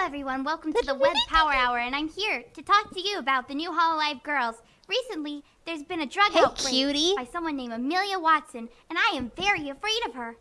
everyone, welcome to the Web Power Hour, and I'm here to talk to you about the new Hololive girls. Recently, there's been a drug Hey, outbreak cutie. by someone named Amelia Watson, and I am very afraid of her.